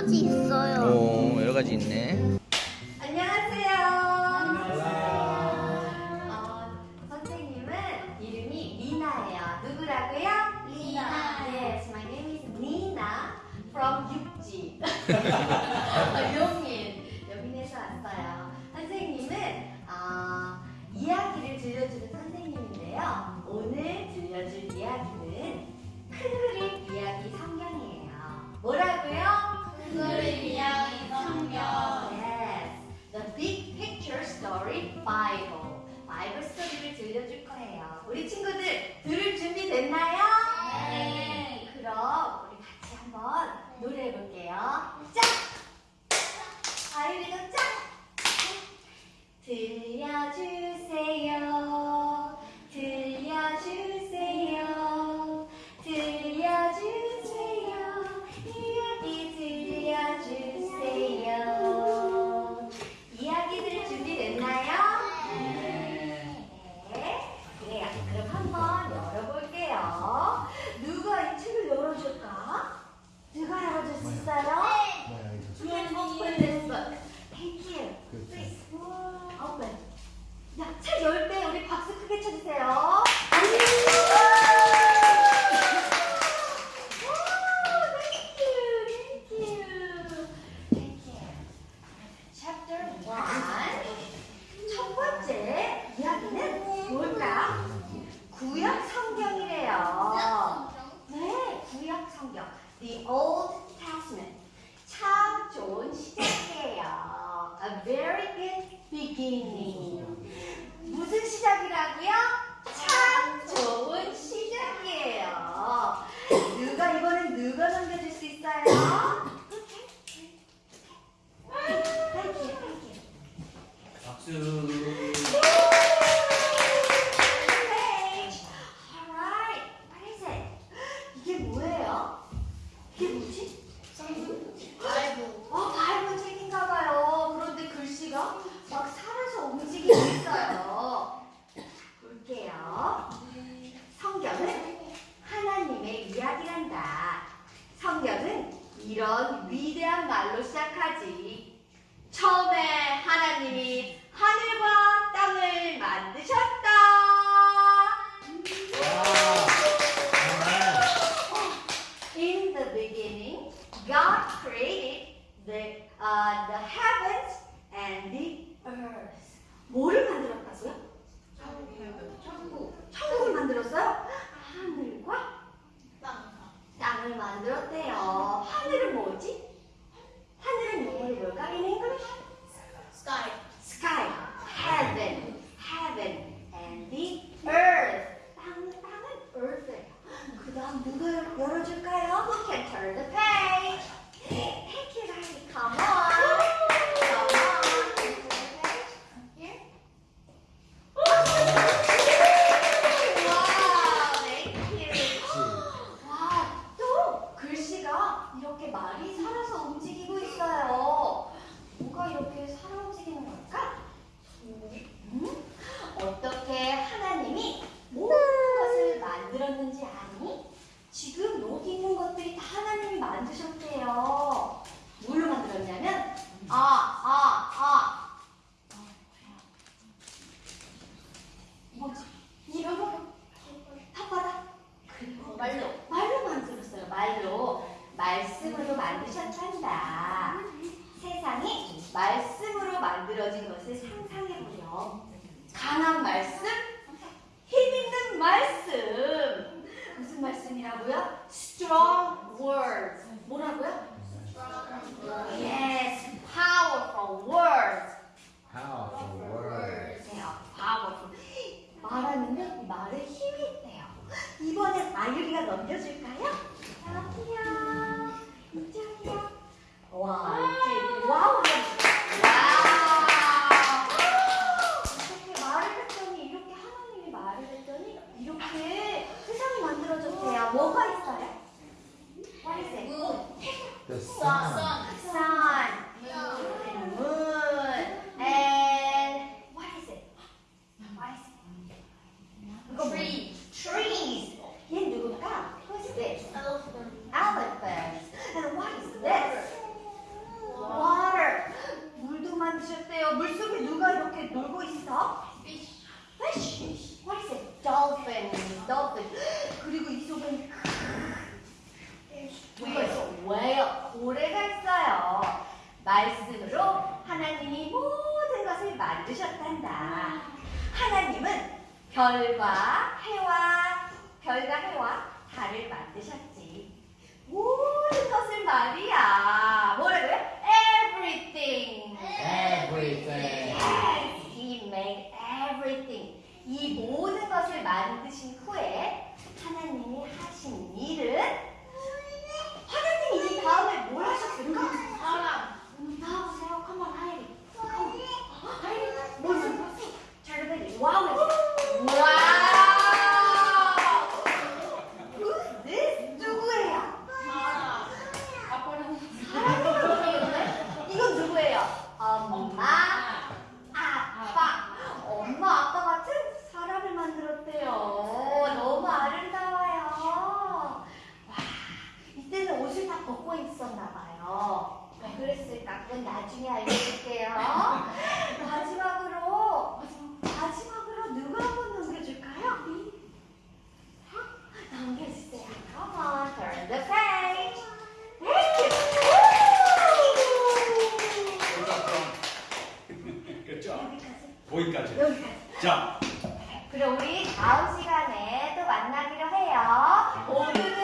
가지 있어요. 오, 여러 가지 있네. 아, 요 첫 번째 이야기는 뭘까? 구약 성경이래요. 네, 구약 성경. The Old Testament. 참 좋은 시작이에요. A very good beginning. 무슨 시작이라고요? 이런 위대한 말로 시작하지. 처음에 하나님이 하늘과 Strong words. 뭐라고요? Strong words. yes, powerful words. Powerful words. 네, powerful. 말하는데 말에 힘이 있대요. 이번엔 아유리가 넘겨줄까요? 그랬더니 이렇게 세상이 만들어졌대요. 뭐가 있어요? What is it? The sun. Sun. Moon. Moon. And what is it? What is it? Tree. Trees. 얘 누굴까? Who is this? Elephant. Elephant. And what is this? Water. 물도 만드셨대요. 물속에 누가 이렇게 놀고 있어? 말씀으로 하나님이 모든 것을 만드셨단다. 하나님은 별과 해와 별과 해와 달을 만드셨지. 모든 것을 말이야. 뭐라고요? 그럼 우리 다음 시간에 또 만나기로 해요. 네. 오늘